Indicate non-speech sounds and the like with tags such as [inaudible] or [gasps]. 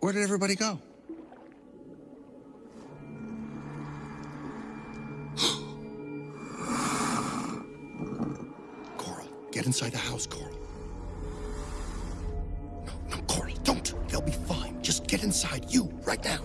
Where did everybody go? [gasps] Coral, get inside the house, Coral. No, no, Coral, don't. They'll be fine. Just get inside, you, right now.